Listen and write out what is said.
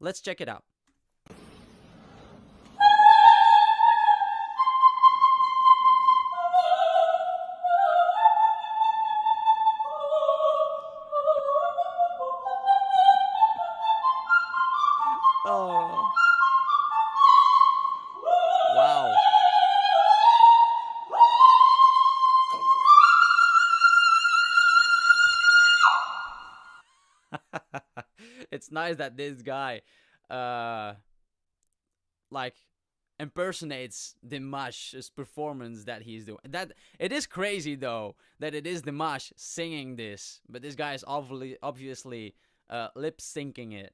Let's check it out. Oh. Wow. it's nice that this guy uh like impersonates Dimash's performance that he's doing. That it is crazy though that it is Dimash singing this, but this guy is obviously obviously uh, lip syncing it.